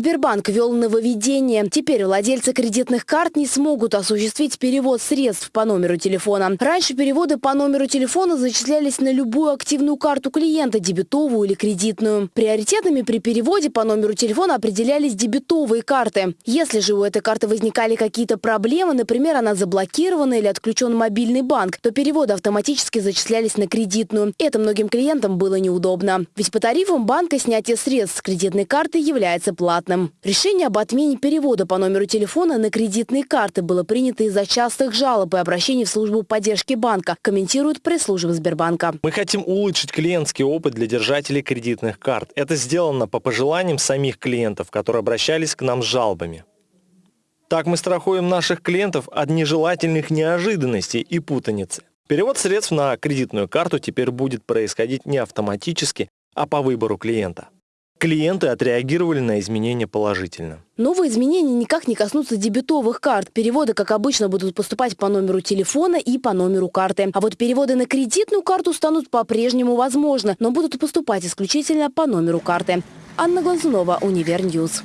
Сбербанк ввел нововведение. Теперь владельцы кредитных карт не смогут осуществить перевод средств по номеру телефона. Раньше переводы по номеру телефона зачислялись на любую активную карту клиента, дебетовую или кредитную. Приоритетами при переводе по номеру телефона определялись дебетовые карты. Если же у этой карты возникали какие-то проблемы, например, она заблокирована или отключен мобильный банк, то переводы автоматически зачислялись на кредитную. Это многим клиентам было неудобно. Ведь по тарифам банка снятие средств с кредитной карты является платным. Решение об отмене перевода по номеру телефона на кредитные карты было принято из-за частых жалоб и обращений в службу поддержки банка, комментирует пресс-служба Сбербанка. Мы хотим улучшить клиентский опыт для держателей кредитных карт. Это сделано по пожеланиям самих клиентов, которые обращались к нам с жалобами. Так мы страхуем наших клиентов от нежелательных неожиданностей и путаницы. Перевод средств на кредитную карту теперь будет происходить не автоматически, а по выбору клиента. Клиенты отреагировали на изменения положительно. Новые изменения никак не коснутся дебетовых карт. Переводы, как обычно, будут поступать по номеру телефона и по номеру карты. А вот переводы на кредитную карту станут по-прежнему возможны, но будут поступать исключительно по номеру карты. Анна Глазунова, Универньюз.